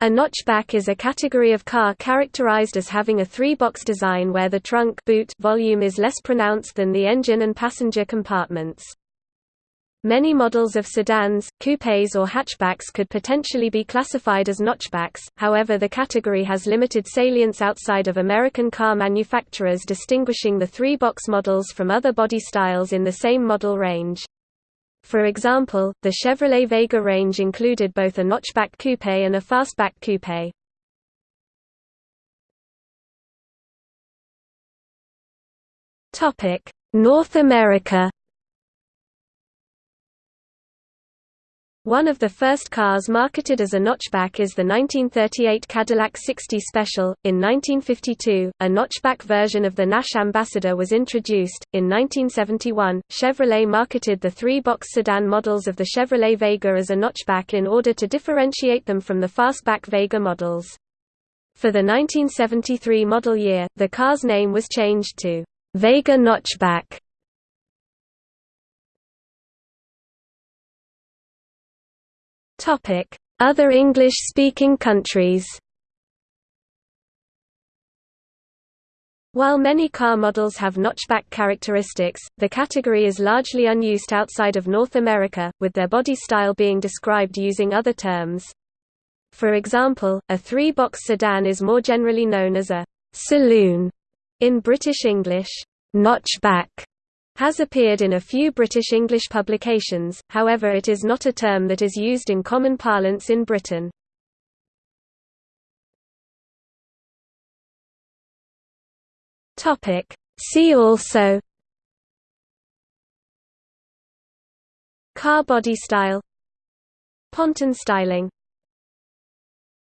A notchback is a category of car characterized as having a three-box design where the trunk boot volume is less pronounced than the engine and passenger compartments. Many models of sedans, coupés or hatchbacks could potentially be classified as notchbacks, however the category has limited salience outside of American car manufacturers distinguishing the three-box models from other body styles in the same model range. For example, the Chevrolet Vega range included both a notchback coupe and a fastback coupe. North America One of the first cars marketed as a notchback is the 1938 Cadillac 60 Special. In 1952, a notchback version of the Nash Ambassador was introduced. In 1971, Chevrolet marketed the three box sedan models of the Chevrolet Vega as a notchback in order to differentiate them from the fastback Vega models. For the 1973 model year, the car's name was changed to Vega Notchback. Other English-speaking countries While many car models have notchback characteristics, the category is largely unused outside of North America, with their body style being described using other terms. For example, a three-box sedan is more generally known as a «saloon» in British English. Notchback has appeared in a few British English publications, however it is not a term that is used in common parlance in Britain. See also Car body style Ponton styling